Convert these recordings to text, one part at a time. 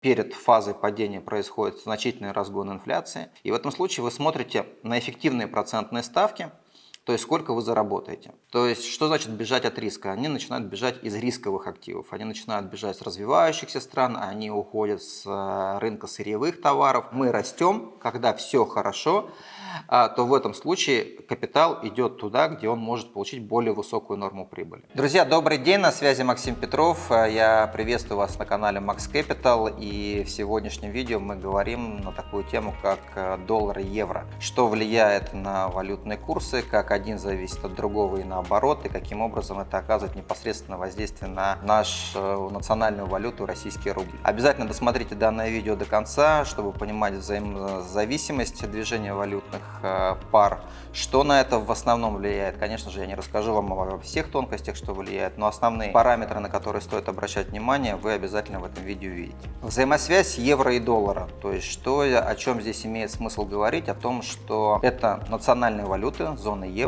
перед фазой падения происходит значительный разгон инфляции. И в этом случае вы смотрите на эффективные процентные ставки, то есть сколько вы заработаете. То есть что значит бежать от риска? Они начинают бежать из рисковых активов, они начинают бежать с развивающихся стран, они уходят с э, рынка сырьевых товаров. Мы растем, когда все хорошо, а, то в этом случае капитал идет туда, где он может получить более высокую норму прибыли. Друзья, добрый день, на связи Максим Петров. Я приветствую вас на канале Max Capital и в сегодняшнем видео мы говорим на такую тему, как э, доллар и евро. Что влияет на валютные курсы, как один зависит от другого и наоборот, и каким образом это оказывает непосредственно воздействие на нашу национальную валюту российский рубль. Обязательно досмотрите данное видео до конца, чтобы понимать взаимозависимость движения валютных э, пар. Что на это в основном влияет? Конечно же, я не расскажу вам обо всех тонкостях, что влияет, но основные параметры, на которые стоит обращать внимание, вы обязательно в этом видео увидите. Взаимосвязь евро и доллара. То есть, что, о чем здесь имеет смысл говорить? О том, что это национальные валюты, зоны евро,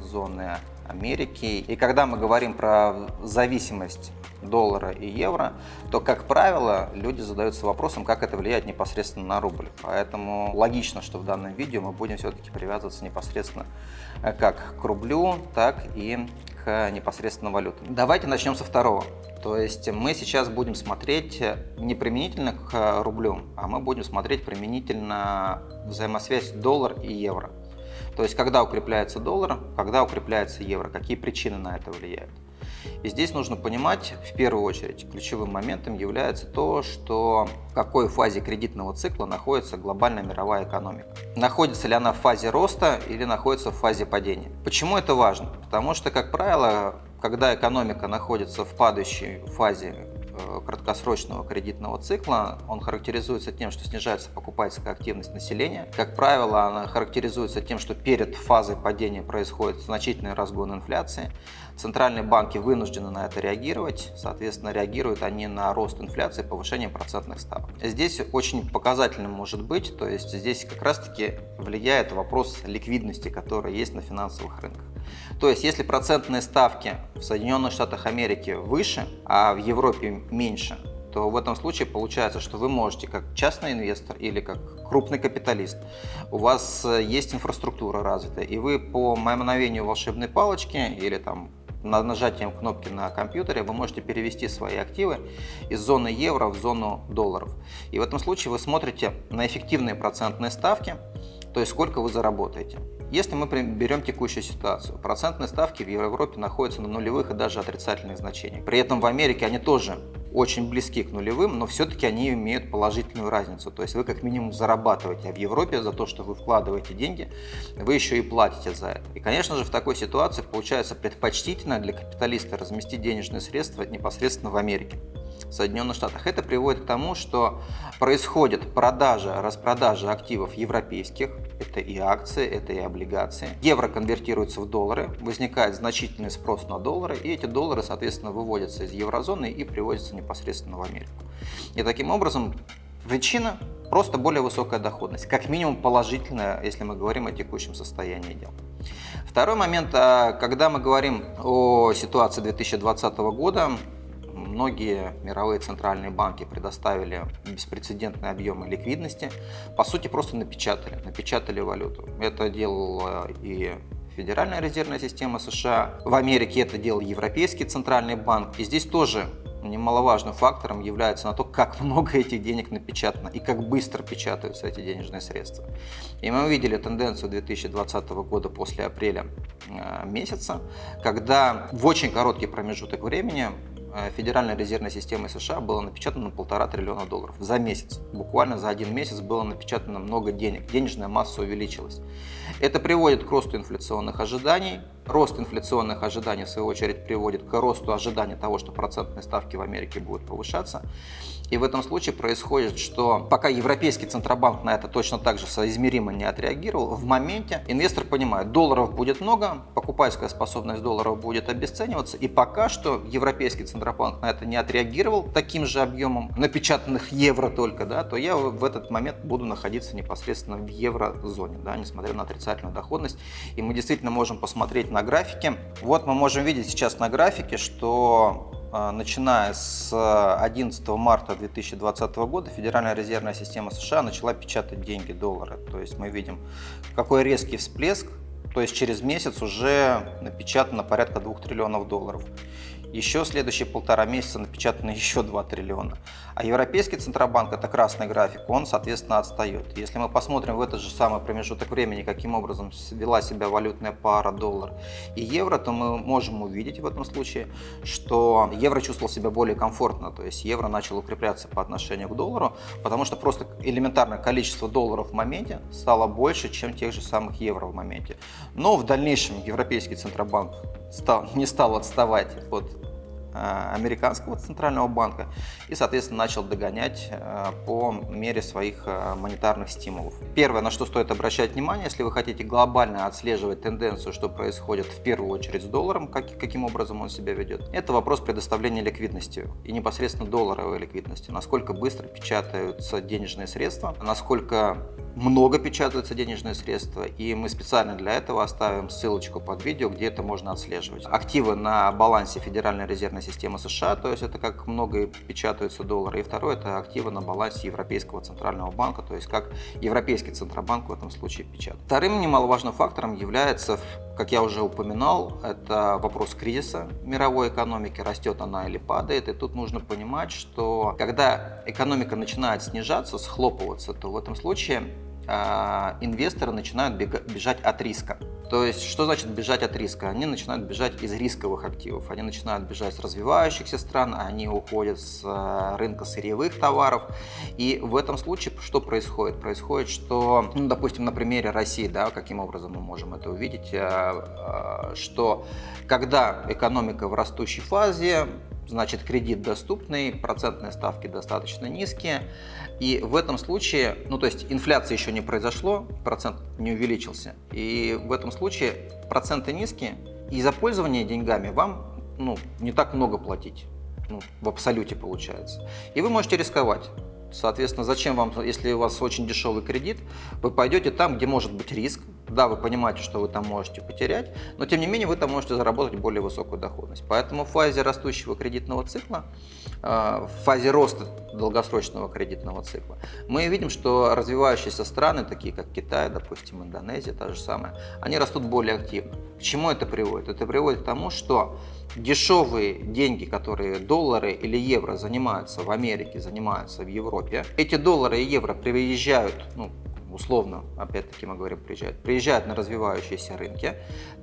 зоны Америки. И когда мы говорим про зависимость доллара и евро, то, как правило, люди задаются вопросом, как это влияет непосредственно на рубль. Поэтому логично, что в данном видео мы будем все-таки привязываться непосредственно э, как к рублю, так и к непосредственно валютам. Давайте начнем со второго. То есть мы сейчас будем смотреть не применительно к рублю, а мы будем смотреть применительно взаимосвязь доллар и евро. То есть, когда укрепляется доллар, когда укрепляется евро, какие причины на это влияют. И здесь нужно понимать, в первую очередь, ключевым моментом является то, что в какой фазе кредитного цикла находится глобальная мировая экономика. Находится ли она в фазе роста или находится в фазе падения. Почему это важно? Потому что, как правило, когда экономика находится в падающей фазе краткосрочного кредитного цикла. Он характеризуется тем, что снижается покупательская активность населения. Как правило, она характеризуется тем, что перед фазой падения происходит значительный разгон инфляции. Центральные банки вынуждены на это реагировать. Соответственно, реагируют они на рост инфляции повышение процентных ставок. Здесь очень показательным может быть, то есть здесь как раз-таки влияет вопрос ликвидности, который есть на финансовых рынках. То есть, если процентные ставки в Соединенных Штатах Америки выше, а в Европе меньше, то в этом случае получается, что вы можете как частный инвестор или как крупный капиталист, у вас э, есть инфраструктура развитая, и вы по мановению волшебной палочки или там нажатием кнопки на компьютере вы можете перевести свои активы из зоны евро в зону долларов. И в этом случае вы смотрите на эффективные процентные ставки, то есть сколько вы заработаете. Если мы берем текущую ситуацию, процентные ставки в Европе находятся на нулевых и даже отрицательных значениях. При этом в Америке они тоже очень близки к нулевым, но все-таки они имеют положительную разницу. То есть вы как минимум зарабатываете, а в Европе за то, что вы вкладываете деньги, вы еще и платите за это. И, конечно же, в такой ситуации получается предпочтительно для капиталиста разместить денежные средства непосредственно в Америке. В Соединенных Штатах. Это приводит к тому, что происходит продажа, распродажа активов европейских, это и акции, это и облигации. Евро конвертируется в доллары, возникает значительный спрос на доллары, и эти доллары, соответственно, выводятся из еврозоны и приводятся непосредственно в Америку. И таким образом причина просто более высокая доходность, как минимум положительная, если мы говорим о текущем состоянии дел. Второй момент, а, когда мы говорим о ситуации 2020 года, Многие мировые центральные банки предоставили беспрецедентные объемы ликвидности. По сути, просто напечатали, напечатали валюту. Это делала и Федеральная резервная система США. В Америке это делал Европейский центральный банк. И здесь тоже немаловажным фактором является на то, как много этих денег напечатано и как быстро печатаются эти денежные средства. И мы увидели тенденцию 2020 года после апреля э, месяца, когда в очень короткий промежуток времени Федеральной резервной системой США было напечатано полтора триллиона долларов за месяц. Буквально за один месяц было напечатано много денег, денежная масса увеличилась. Это приводит к росту инфляционных ожиданий. Рост инфляционных ожиданий, в свою очередь, приводит к росту ожидания того, что процентные ставки в Америке будут повышаться. И в этом случае происходит, что пока Европейский Центробанк на это точно так же соизмеримо не отреагировал, в моменте инвестор понимает, долларов будет много, покупательская способность долларов будет обесцениваться, и пока что Европейский Центробанк на это не отреагировал таким же объемом напечатанных евро только, да, то я в этот момент буду находиться непосредственно в еврозоне, да, несмотря на отрицательную доходность. И мы действительно можем посмотреть на графике. Вот мы можем видеть сейчас на графике, что а, начиная с 11 марта 2020 года Федеральная резервная система США начала печатать деньги, доллары. То есть мы видим, какой резкий всплеск, то есть через месяц уже напечатано порядка 2 триллионов долларов. Еще следующие полтора месяца напечатано еще 2 триллиона. А Европейский Центробанк, это красный график, он, соответственно, отстает. Если мы посмотрим в этот же самый промежуток времени, каким образом вела себя валютная пара доллар и евро, то мы можем увидеть в этом случае, что евро чувствовал себя более комфортно, то есть евро начал укрепляться по отношению к доллару, потому что просто элементарное количество долларов в моменте стало больше, чем тех же самых евро в моменте. Но в дальнейшем Европейский Центробанк стал, не стал отставать от американского центрального банка и, соответственно, начал догонять э, по мере своих э, монетарных стимулов. Первое, на что стоит обращать внимание, если вы хотите глобально отслеживать тенденцию, что происходит в первую очередь с долларом, как, каким образом он себя ведет, это вопрос предоставления ликвидности и непосредственно долларовой ликвидности. Насколько быстро печатаются денежные средства, насколько много печатаются денежные средства, и мы специально для этого оставим ссылочку под видео, где это можно отслеживать. Активы на балансе Федеральной резервной системы США, то есть это как много печатаются доллары. И второе, это активы на балансе Европейского центрального банка, то есть как Европейский центробанк в этом случае печатает. Вторым немаловажным фактором является, как я уже упоминал, это вопрос кризиса мировой экономики, растет она или падает. И тут нужно понимать, что когда экономика начинает снижаться, схлопываться, то в этом случае а, инвесторы начинают бежать от риска. То есть, что значит бежать от риска? Они начинают бежать из рисковых активов, они начинают бежать с развивающихся стран, они уходят с а, рынка сырьевых товаров. И в этом случае что происходит? Происходит, что, ну, допустим, на примере России, да, каким образом мы можем это увидеть, а, что когда экономика в растущей фазе, значит кредит доступный, процентные ставки достаточно низкие. И в этом случае, ну то есть инфляция еще не произошло, процент не увеличился. И в этом случае проценты низкие, и за пользование деньгами вам ну, не так много платить. Ну, в абсолюте получается. И вы можете рисковать. Соответственно, зачем вам, если у вас очень дешевый кредит, вы пойдете там, где может быть риск. Да, вы понимаете, что вы там можете потерять, но тем не менее вы там можете заработать более высокую доходность. Поэтому в фазе растущего кредитного цикла, э, в фазе роста долгосрочного кредитного цикла, мы видим, что развивающиеся страны, такие как Китай, допустим, Индонезия, та же самая, они растут более активно. К чему это приводит? Это приводит к тому, что дешевые деньги, которые доллары или евро занимаются в Америке, занимаются в Европе, эти доллары и евро приезжают, ну, условно, опять-таки мы говорим, приезжают, приезжают на развивающиеся рынки,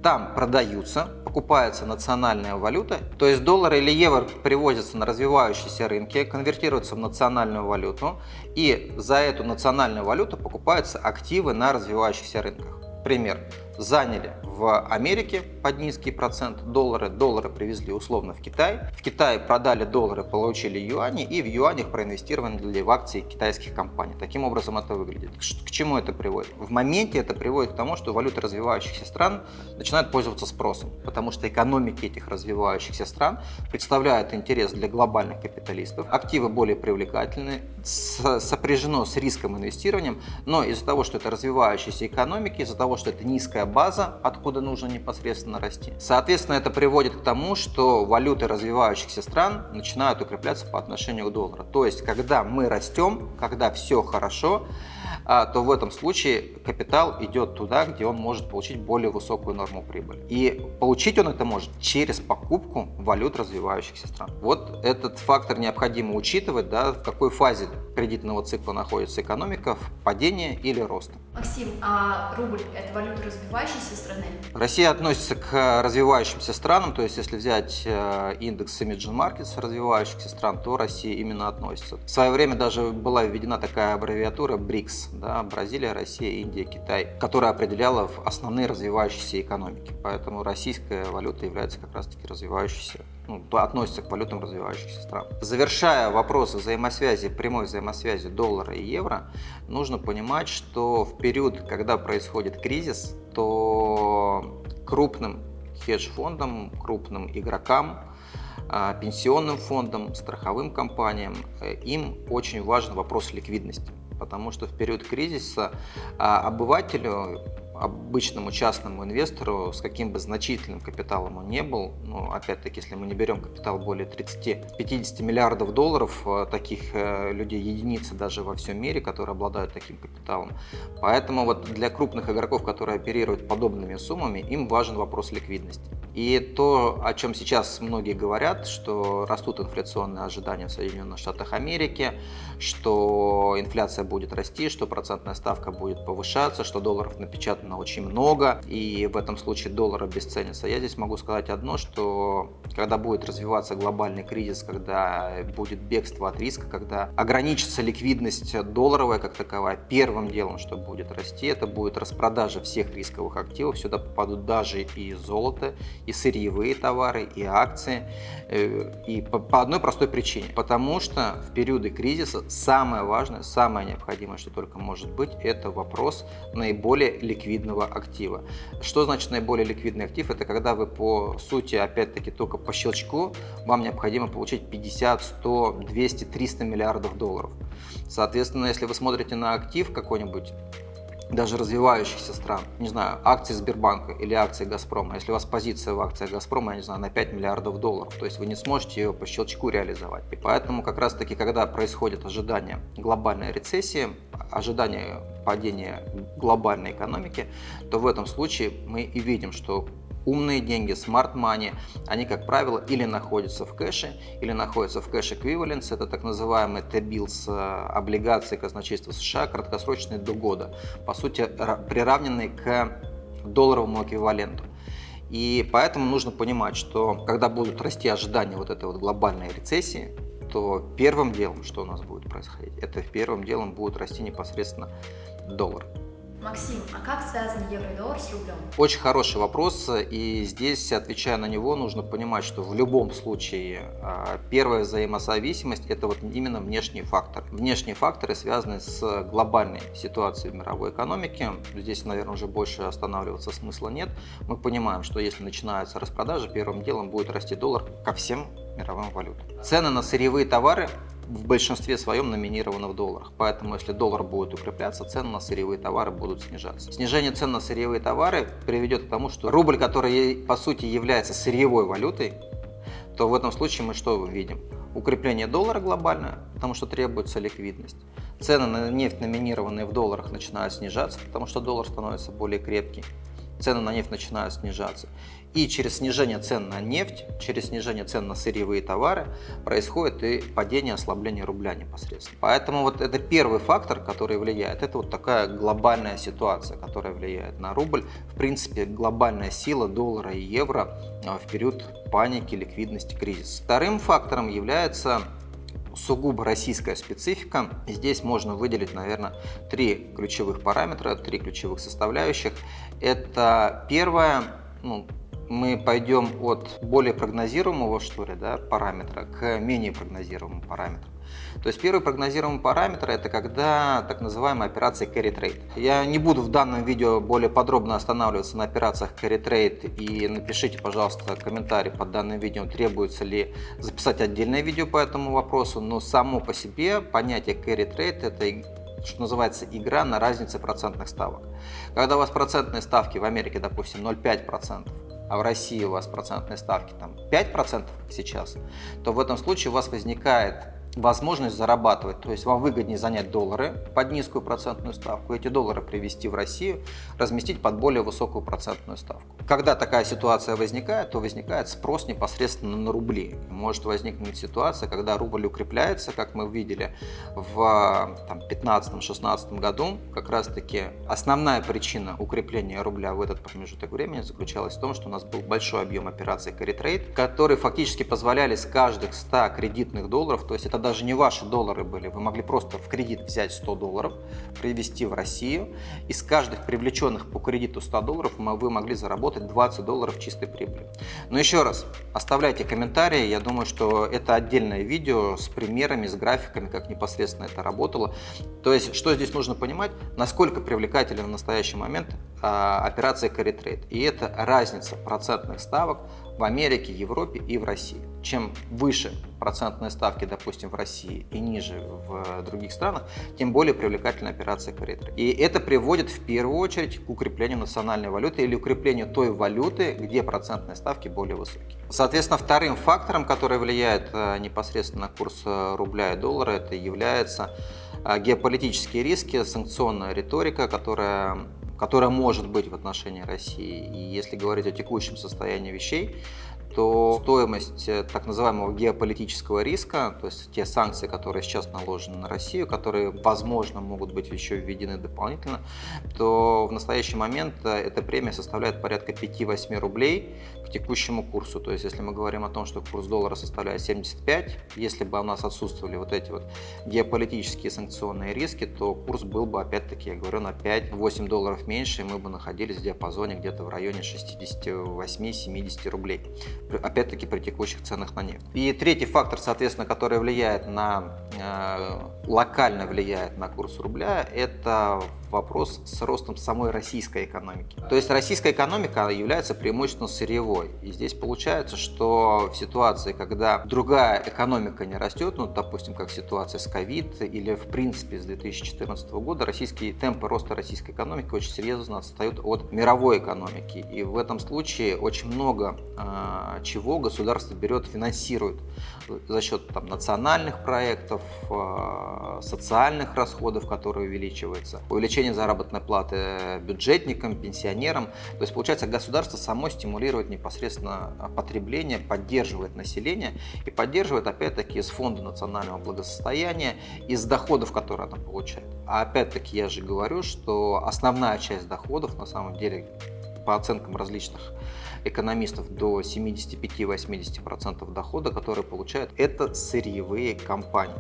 там продаются, покупается национальная валюта, то есть доллары или евро привозятся на развивающиеся рынки, конвертируются в национальную валюту, и за эту национальную валюту покупаются активы на развивающихся рынках. Пример. Заняли в Америке под низкий процент доллары, доллары привезли условно в Китай, в Китае продали доллары, получили юани и в юанях проинвестировали в акции китайских компаний. Таким образом это выглядит. К чему это приводит? В моменте это приводит к тому, что валюты развивающихся стран начинают пользоваться спросом, потому что экономики этих развивающихся стран представляют интерес для глобальных капиталистов, активы более привлекательны, сопряжено с риском инвестирования, но из-за того, что это развивающиеся экономики, из-за того, что это низкая база, откуда нужно непосредственно расти. Соответственно, это приводит к тому, что валюты развивающихся стран начинают укрепляться по отношению к доллару. То есть, когда мы растем, когда все хорошо, а, то в этом случае капитал идет туда, где он может получить более высокую норму прибыли. И получить он это может через покупку валют развивающихся стран. Вот этот фактор необходимо учитывать, да, в какой фазе кредитного цикла находится экономика, в падении или роста. Максим, а рубль – это валюта развивающейся страны? Россия относится к развивающимся странам, то есть если взять э, индекс Emerging Markets развивающихся стран, то Россия именно относится. В свое время даже была введена такая аббревиатура БРИКС, да, Бразилия, Россия, Индия, Китай, которая определяла основные развивающиеся экономики. Поэтому российская валюта является как раз-таки развивающейся, ну, относится к валютам развивающихся стран. Завершая вопросы взаимосвязи, прямой взаимосвязи доллара и евро, нужно понимать, что в период, когда происходит кризис, то крупным хедж-фондам, крупным игрокам, а, пенсионным фондам, страховым компаниям, э, им очень важен вопрос ликвидности потому что в период кризиса а, обывателю обычному частному инвестору, с каким бы значительным капиталом он не был, ну, опять-таки, если мы не берем капитал более 30-50 миллиардов долларов, э, таких э, людей единицы даже во всем мире, которые обладают таким капиталом. Поэтому вот для крупных игроков, которые оперируют подобными суммами, им важен вопрос ликвидности. И то, о чем сейчас многие говорят, что растут инфляционные ожидания в Соединенных Штатах Америки, что инфляция будет расти, что процентная ставка будет повышаться, что долларов напечатано очень много, и в этом случае доллар обесценится. Я здесь могу сказать одно, что когда будет развиваться глобальный кризис, когда будет бегство от риска, когда ограничится ликвидность долларовая как таковая, первым делом, что будет расти, это будет распродажа всех рисковых активов. Сюда попадут даже и золото, и сырьевые товары, и акции. Э, и по, одной простой причине. Потому что в периоды кризиса самое важное, самое необходимое, что только может быть, это вопрос наиболее ликвидного актива. Что значит наиболее ликвидный актив? Это когда вы по сути, опять-таки, только по щелчку вам необходимо получить 50, 100, 200, 300 миллиардов долларов. Соответственно, если вы смотрите на актив какой-нибудь, даже развивающихся стран, не знаю, акции Сбербанка или акции Газпрома, если у вас позиция в акциях Газпрома, я не знаю, на 5 миллиардов долларов, то есть вы не сможете ее по щелчку реализовать. И поэтому как раз таки, когда происходит ожидание глобальной рецессии, ожидание падения глобальной экономики, то в этом случае мы и видим, что умные деньги, smart money, они, как правило, или находятся в кэше, или находятся в кэш equivalents, это так называемые T-bills, э, облигации казначейства США, краткосрочные до года, по сути, приравненные к долларовому эквиваленту. И поэтому нужно понимать, что когда будут расти ожидания вот этой вот глобальной рецессии, то первым делом, что у нас будет происходить, это первым делом будет расти непосредственно доллар. Максим, а как связан евро и доллар с рублем? Очень хороший вопрос, и здесь, отвечая на него, нужно понимать, что в любом случае а, первая взаимозависимость – это вот именно внешние факторы. Внешние факторы связаны с глобальной ситуацией в мировой экономике. Здесь, наверное, уже больше останавливаться смысла нет. Мы понимаем, что если начинается распродажа, первым делом будет расти доллар ко всем мировым валютам. Цены на сырьевые товары в большинстве своем номинированы в долларах. Поэтому, если доллар будет укрепляться, цены на сырьевые товары будут снижаться. Снижение цен на сырьевые товары приведет к тому, что рубль, который по сути является сырьевой валютой, то в этом случае мы что видим? Укрепление доллара глобальное, потому что требуется ликвидность. Цены на нефть, номинированные в долларах, начинают снижаться, потому что доллар становится более крепкий цены на нефть начинают снижаться. И через снижение цен на нефть, через снижение цен на сырьевые товары происходит и падение, ослабление рубля непосредственно. Поэтому вот это первый фактор, который влияет. Это вот такая глобальная ситуация, которая влияет на рубль. В принципе, глобальная сила доллара и евро а, в период паники, ликвидности, кризиса. Вторым фактором является сугубо российская специфика. Здесь можно выделить, наверное, три ключевых параметра, три ключевых составляющих. Это первое, ну, мы пойдем от более прогнозируемого что ли, да, параметра к менее прогнозируемому параметру. То есть первый прогнозируемый параметр это когда так называемая операция carry trade. Я не буду в данном видео более подробно останавливаться на операциях carry trade и напишите, пожалуйста, комментарий под данным видео, требуется ли записать отдельное видео по этому вопросу, но само по себе понятие carry trade это что называется игра на разнице процентных ставок. Когда у вас процентные ставки в Америке, допустим, 0,5%, а в России у вас процентные ставки там 5% сейчас, то в этом случае у вас возникает возможность зарабатывать. То есть вам выгоднее занять доллары под низкую процентную ставку, эти доллары привезти в Россию, разместить под более высокую процентную ставку. Когда такая ситуация возникает, то возникает спрос непосредственно на рубли. Может возникнуть ситуация, когда рубль укрепляется, как мы видели в 2015-2016 году. Как раз таки основная причина укрепления рубля в этот промежуток времени заключалась в том, что у нас был большой объем операций carry trade, которые фактически позволяли с каждых 100 кредитных долларов, то есть это даже не ваши доллары были, вы могли просто в кредит взять 100 долларов, привезти в Россию, и с каждых привлеченных по кредиту 100 долларов вы могли заработать 20 долларов чистой прибыли. Но еще раз, оставляйте комментарии, я думаю, что это отдельное видео с примерами, с графиками, как непосредственно это работало. То есть, что здесь нужно понимать, насколько привлекателен в настоящий момент а, операция carry trade. И это разница процентных ставок в Америке, Европе и в России. Чем выше процентные ставки, допустим, в России и ниже в других странах, тем более привлекательна операция trade. И это приводит в первую очередь к укреплению национальной валюты или укреплению той валюты, где процентные ставки более высокие. Соответственно, вторым фактором, который влияет э, непосредственно на курс э, рубля и доллара, это является э, геополитические риски, санкционная риторика, которая которая может быть в отношении России. И если говорить о текущем состоянии вещей, то стоимость э, так называемого геополитического риска, то есть те санкции, которые сейчас наложены на Россию, которые, возможно, могут быть еще введены дополнительно, то в настоящий момент э, эта премия составляет порядка 5-8 рублей текущему курсу. То есть если мы говорим о том, что курс доллара составляет 75, если бы у нас отсутствовали вот эти вот геополитические санкционные риски, то курс был бы, опять-таки, я говорю, на 5-8 долларов меньше, и мы бы находились в диапазоне где-то в районе 68-70 рублей опять-таки при текущих ценах на нефть. И третий фактор, соответственно, который влияет на, э, локально влияет на курс рубля, это вопрос с ростом самой российской экономики. То есть российская экономика является преимущественно сырьевой. И здесь получается, что в ситуации, когда другая экономика не растет, ну, допустим, как ситуация с ковид или в принципе с 2014 года, российские темпы роста российской экономики очень серьезно отстают от мировой экономики. И в этом случае очень много э, чего государство берет, финансирует за счет там, национальных проектов, э, социальных расходов, которые увеличиваются, увеличение заработной платы бюджетникам, пенсионерам. То есть, получается, государство само стимулирует непосредственно потребление, поддерживает население и поддерживает, опять-таки, из фонда национального благосостояния, из доходов, которые оно получает. А опять-таки, я же говорю, что основная часть доходов, на самом деле, по оценкам различных экономистов до 75-80% дохода, которые получают, это сырьевые компании.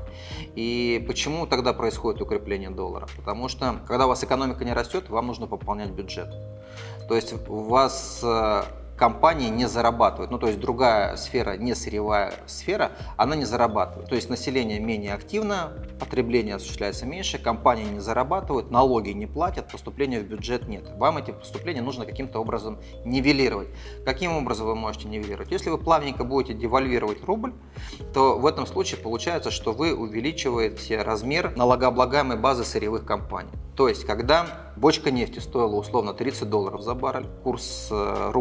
И почему тогда происходит укрепление доллара? Потому что, когда у вас экономика не растет, вам нужно пополнять бюджет. То есть у вас э, компании не зарабатывают. Ну, то есть другая сфера, не сырьевая сфера, она не зарабатывает. То есть население менее активно, потребление осуществляется меньше, компании не зарабатывают, налоги не платят, поступления в бюджет нет. Вам эти поступления нужно каким-то образом нивелировать. Каким образом вы можете нивелировать? Если вы плавненько будете девальвировать рубль, то в этом случае получается, что вы увеличиваете размер налогооблагаемой базы сырьевых компаний. То есть, когда бочка нефти стоила условно 30 долларов за баррель, курс э,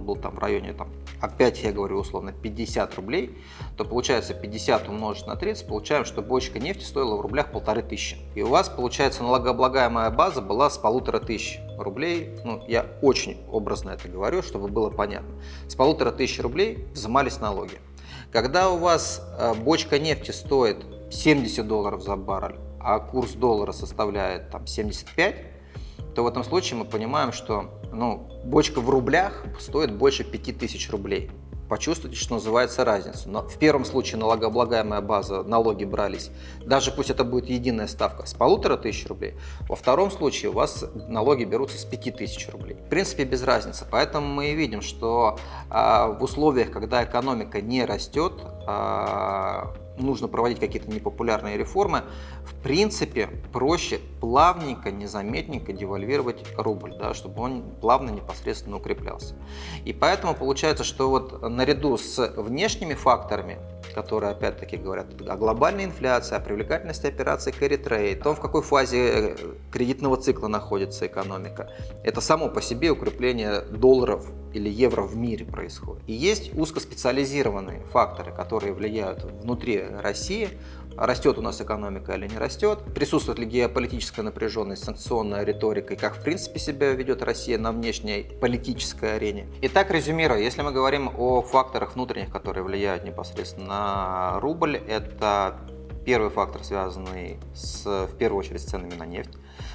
рубль-доллар был там в районе, там, опять я говорю условно, 50 рублей, то получается 50 умножить на 30, получаем, что бочка нефти стоила в рублях полторы тысячи. И у вас, получается, налогооблагаемая база была с полутора тысяч рублей. Ну, я очень образно это говорю, чтобы было понятно. С полутора тысяч рублей взимались налоги. Когда у вас э, бочка нефти стоит 70 долларов за баррель, а курс доллара составляет там 75, то в этом случае мы понимаем, что ну, бочка в рублях стоит больше 5000 рублей. Почувствуйте, что называется разницу. Но в первом случае налогооблагаемая база, налоги брались, даже пусть это будет единая ставка, с полутора тысяч рублей. Во втором случае у вас налоги берутся с 5000 рублей. В принципе, без разницы. Поэтому мы и видим, что а, в условиях, когда экономика не растет, нужно проводить какие-то непопулярные реформы, в принципе, проще плавненько, незаметненько девальвировать рубль, да, чтобы он плавно непосредственно укреплялся. И поэтому получается, что вот наряду с внешними факторами, которые опять-таки говорят о глобальной инфляции, о привлекательности операций carry trade, о том, в какой фазе э, кредитного цикла находится экономика, это само по себе укрепление долларов или евро в мире происходит. И есть узкоспециализированные факторы, которые влияют внутри России, растет у нас экономика или не растет, присутствует ли геополитическая напряженность, санкционная риторика и как в принципе себя ведет Россия на внешней политической арене. Итак, резюмируя, если мы говорим о факторах внутренних, которые влияют непосредственно на рубль, это первый фактор, связанный с, в первую очередь с ценами на нефть.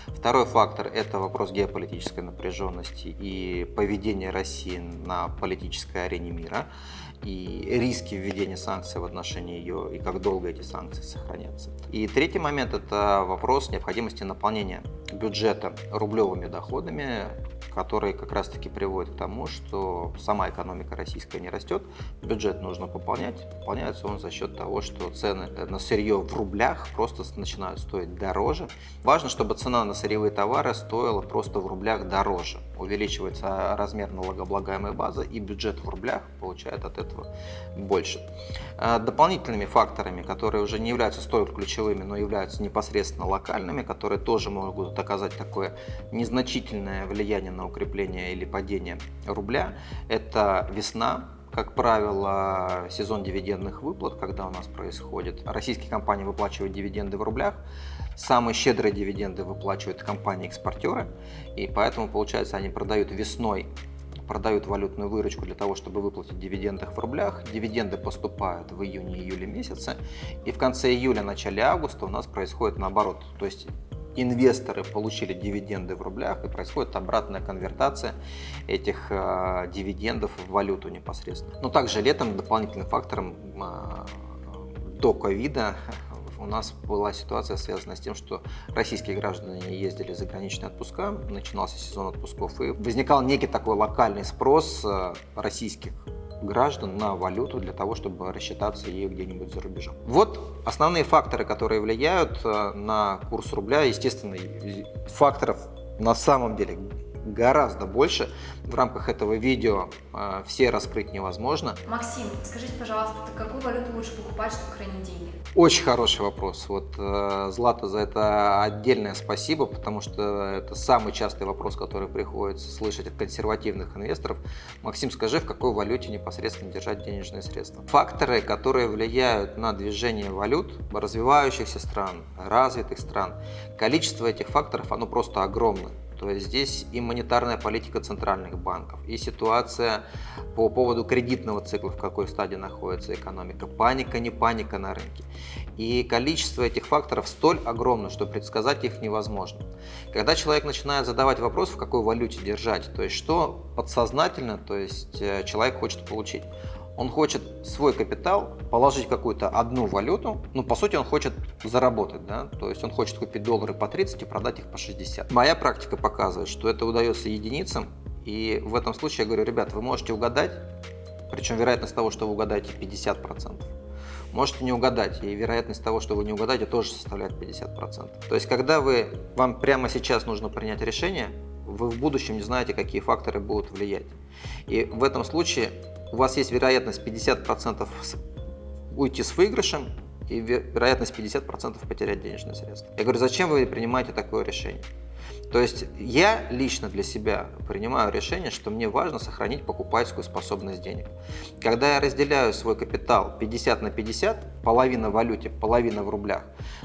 Второй фактор – это вопрос геополитической напряженности и поведения России на политической арене мира и риски введения санкций в отношении ее и как долго эти санкции сохранятся. И третий момент – это вопрос необходимости наполнения бюджета рублевыми доходами, которые как раз-таки приводят к тому, что сама экономика российская не растет, бюджет нужно пополнять. Пополняется он за счет того, что цены на сырье в рублях просто начинают стоить дороже. Важно, чтобы цена на сырьевые товары стоила просто в рублях дороже. Увеличивается размер налогооблагаемой базы и бюджет в рублях получает от этого больше. А дополнительными факторами, которые уже не являются столь ключевыми, но являются непосредственно локальными, которые тоже могут оказать такое незначительное влияние на укрепление или падение рубля, это весна, как правило, сезон дивидендных выплат, когда у нас происходит. Российские компании выплачивают дивиденды в рублях, самые щедрые дивиденды выплачивают компании-экспортеры, и поэтому, получается, они продают весной продают валютную выручку для того, чтобы выплатить дивиденды в рублях. Дивиденды поступают в июне-июле месяце. И в конце июля, начале августа у нас происходит наоборот. То есть инвесторы получили дивиденды в рублях и происходит обратная конвертация этих э, дивидендов в валюту непосредственно. Но также летом дополнительным фактором э, до ковида у нас была ситуация, связанная с тем, что российские граждане ездили за заграничные отпуска, начинался сезон отпусков, и возникал некий такой локальный спрос э, российских граждан на валюту для того, чтобы рассчитаться ею где-нибудь за рубежом. Вот основные факторы, которые влияют э, на курс рубля. Естественно, факторов на самом деле гораздо больше. В рамках этого видео э, все раскрыть невозможно. Максим, скажите, пожалуйста, какую валюту лучше покупать, чтобы хранить деньги? Очень хороший вопрос. Вот э, Злата за это отдельное спасибо, потому что это самый частый вопрос, который приходится слышать от консервативных инвесторов. Максим, скажи, в какой валюте непосредственно держать денежные средства? Факторы, которые влияют на движение валют развивающихся стран, развитых стран, количество этих факторов, оно просто огромное. То есть здесь и монетарная политика центральных банков, и ситуация по поводу кредитного цикла, в какой стадии находится экономика, паника, не паника на рынке. И количество этих факторов столь огромно, что предсказать их невозможно. Когда человек начинает задавать вопрос, в какой валюте держать, то есть что подсознательно, то есть э, человек хочет получить, он хочет свой капитал положить в какую-то одну валюту, ну, по сути, он хочет заработать, да, то есть он хочет купить доллары по 30 и продать их по 60. Моя практика показывает, что это удается единицам, и в этом случае я говорю, ребят, вы можете угадать, причем вероятность того, что вы угадаете 50%. Можете не угадать, и вероятность того, что вы не угадаете, тоже составляет 50%. То есть, когда вы, вам прямо сейчас нужно принять решение, вы в будущем не знаете, какие факторы будут влиять. И в этом случае у вас есть вероятность 50% уйти с выигрышем и вероятность 50% потерять денежные средства. Я говорю, зачем вы принимаете такое решение? То есть я лично для себя принимаю решение, что мне важно сохранить покупательскую способность денег. Когда я разделяю свой капитал 50 на 50, половина в валюте, половина в рублях,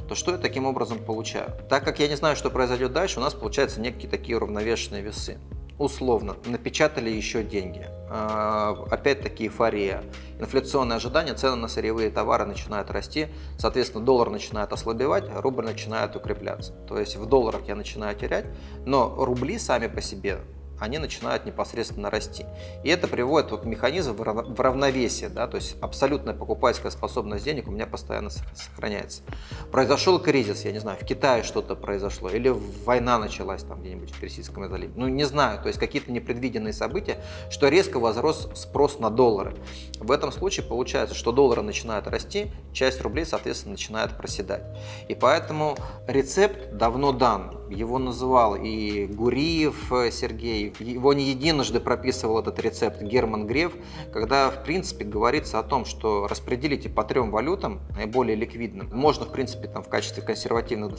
то что я таким образом получаю? Так как я не знаю, что произойдет дальше, у нас получаются некие такие уравновешенные весы условно напечатали еще деньги. А, опять-таки эйфория. Инфляционные ожидания, цены на сырьевые товары начинают расти, соответственно, доллар начинает ослабевать, рубль начинает укрепляться. То есть в долларах я начинаю терять, но рубли сами по себе они начинают непосредственно расти. И это приводит вот механизм в равновесие, да, то есть абсолютная покупательская способность денег у меня постоянно сохраняется. Произошел кризис, я не знаю, в Китае что-то произошло, или война началась там где-нибудь в Персидском заливе, ну не знаю, то есть какие-то непредвиденные события, что резко возрос спрос на доллары. В этом случае получается, что доллары начинают расти, часть рублей, соответственно, начинает проседать. И поэтому рецепт давно дан, его называл и Гуриев э, Сергей, его не единожды прописывал этот рецепт Герман Греф, когда, в принципе, говорится о том, что распределите по трем валютам, наиболее ликвидным, можно, в принципе, там, в качестве консервативных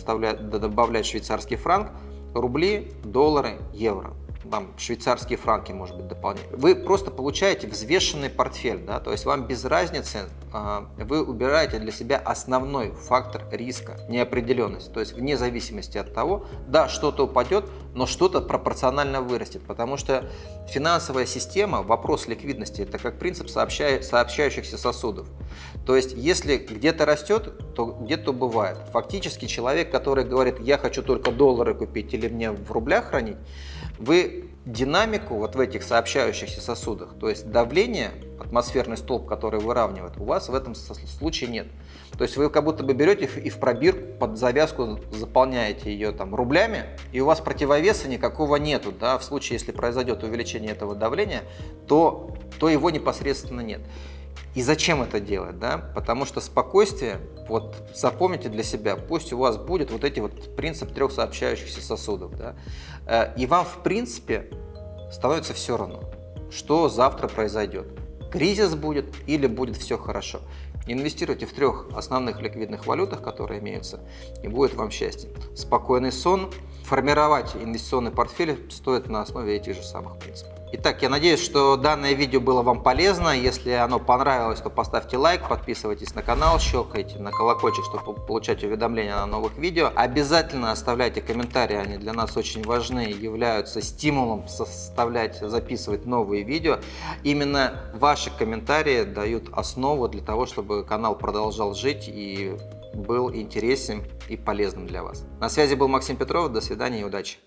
добавлять швейцарский франк, рубли, доллары, евро там швейцарские франки, может быть, дополнительно. Вы просто получаете взвешенный портфель, да, то есть вам без разницы, а, вы убираете для себя основной фактор риска, неопределенность, то есть вне зависимости от того, да, что-то упадет, но что-то пропорционально вырастет, потому что финансовая система, вопрос ликвидности, это как принцип сообща... сообщающихся сосудов. То есть, если где-то растет, то где-то бывает. Фактически человек, который говорит, я хочу только доллары купить или мне в рублях хранить, вы динамику вот в этих сообщающихся сосудах, то есть давление, атмосферный столб, который выравнивает, у вас в этом случае нет. То есть вы как будто бы берете и в пробирку под завязку заполняете ее там рублями, и у вас противовеса никакого нету. Да? В случае, если произойдет увеличение этого давления, то, то его непосредственно нет. И зачем это делать? Да? Потому что спокойствие, вот запомните для себя, пусть у вас будет вот эти вот принцип трех сообщающихся сосудов. Да? Э, и вам, в принципе, становится все равно, что завтра произойдет. Кризис будет или будет все хорошо. Инвестируйте в трех основных ликвидных валютах, которые имеются, и будет вам счастье. Спокойный сон. Формировать инвестиционный портфель стоит на основе этих же самых принципов. Итак, я надеюсь, что данное видео было вам полезно. Если оно понравилось, то поставьте лайк, подписывайтесь на канал, щелкайте на колокольчик, чтобы получать уведомления о новых видео. Обязательно оставляйте комментарии, они для нас очень важны, являются стимулом составлять, записывать новые видео. Именно ваши комментарии дают основу для того, чтобы канал продолжал жить и был интересен и полезным для вас. На связи был Максим Петров, до свидания и удачи!